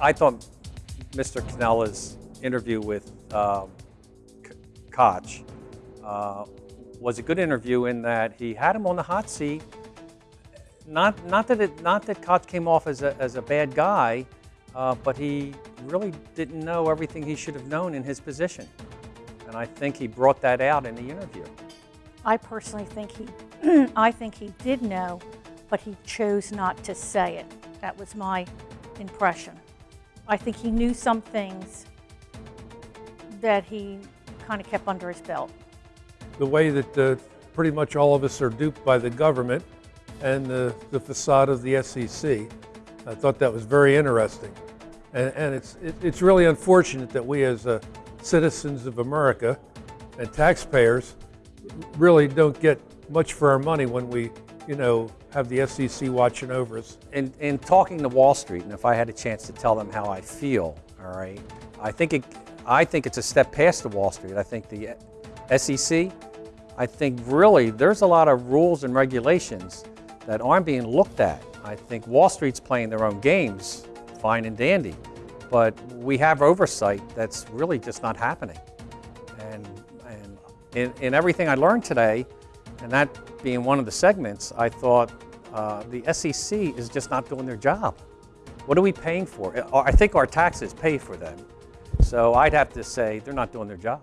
I thought Mr. Canella's interview with um, Koch uh, was a good interview in that he had him on the hot seat. Not, not that it, not that Koch came off as a, as a bad guy, uh, but he really didn't know everything he should have known in his position. And I think he brought that out in the interview. I personally think he, I think he did know, but he chose not to say it. That was my impression. I think he knew some things that he kind of kept under his belt. the way that uh, pretty much all of us are duped by the government and the, the facade of the SEC. I thought that was very interesting. And, and it's, it, it's really unfortunate that we as uh, citizens of America and taxpayers really don't get much for our money when we, you know, have the SEC watching over us. in, in talking to Wall Street, and if I had a chance to tell them how I feel, all right, I think it, I think it's a step past the Wall Street. I think the SEC, I think really there's a lot of rules and regulations that aren't being looked at. I think Wall Street's playing their own games, fine and dandy, but we have oversight that's really just not happening. And, and in, in everything I learned today, and that being one of the segments, I thought uh, the SEC is just not doing their job. What are we paying for? I think our taxes pay for them. So I'd have to say they're not doing their job.